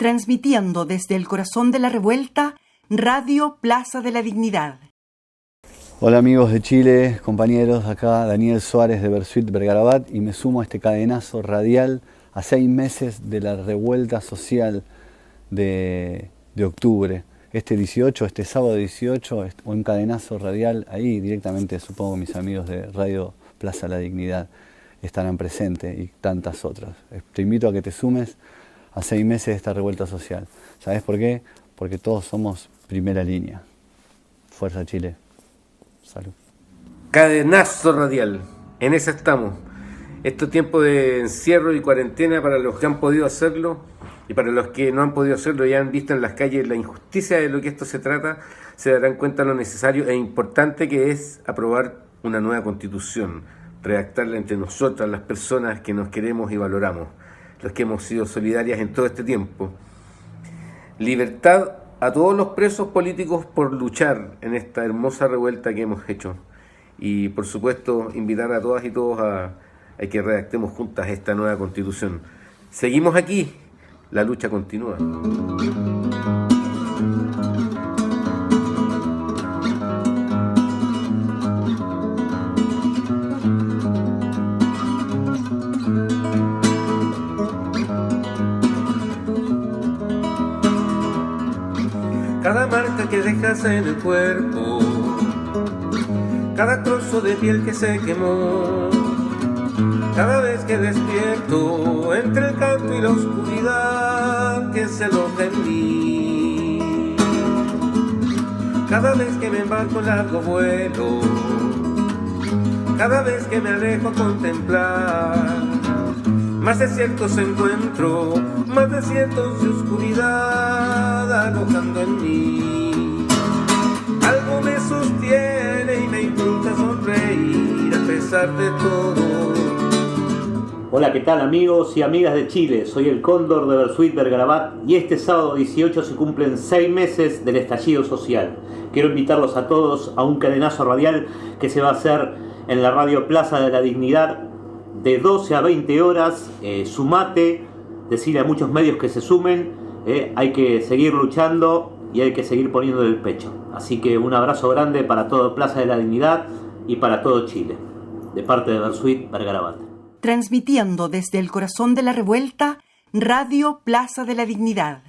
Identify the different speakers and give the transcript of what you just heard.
Speaker 1: transmitiendo desde el corazón de la revuelta, Radio Plaza de la Dignidad.
Speaker 2: Hola amigos de Chile, compañeros, acá Daniel Suárez de Bersuit Bergarabat y me sumo a este cadenazo radial a seis meses de la revuelta social de, de octubre. Este 18, este sábado 18, un cadenazo radial ahí directamente, supongo mis amigos de Radio Plaza la Dignidad estarán presentes y tantas otras. Te invito a que te sumes a seis meses de esta revuelta social. ¿Sabes por qué? Porque todos somos primera línea. Fuerza Chile. Salud.
Speaker 3: Cadenazo radial. En eso estamos. Estos tiempos de encierro y cuarentena para los que han podido hacerlo y para los que no han podido hacerlo y han visto en las calles la injusticia de lo que esto se trata, se darán cuenta lo necesario e importante que es aprobar una nueva constitución, redactarla entre nosotras, las personas que nos queremos y valoramos los que hemos sido solidarias en todo este tiempo. Libertad a todos los presos políticos por luchar en esta hermosa revuelta que hemos hecho. Y por supuesto invitar a todas y todos a, a que redactemos juntas esta nueva constitución. Seguimos aquí, la lucha continúa. Cada marca que dejas en el cuerpo, cada trozo de piel que se quemó, cada vez que despierto entre el canto y la oscuridad que se aloja en mí, cada vez que me embarco en largo vuelo, cada vez que me alejo a contemplar. Más desiertos encuentro, más desiertos de oscuridad alojando en mí. Algo me sostiene y me impulsa sonreír a pesar de todo.
Speaker 4: Hola, ¿qué tal amigos y amigas de Chile? Soy el Cóndor de Bersuit Bergarabat y este sábado 18 se cumplen seis meses del estallido social. Quiero invitarlos a todos a un cadenazo radial que se va a hacer en la radio Plaza de la Dignidad de 12 a 20 horas, eh, sumate, decirle a muchos medios que se sumen, eh, hay que seguir luchando y hay que seguir poniendo el pecho. Así que un abrazo grande para todo Plaza de la Dignidad y para todo Chile, de parte de Bersuit Bergarabat.
Speaker 1: Transmitiendo desde el corazón de la revuelta, Radio Plaza de la Dignidad.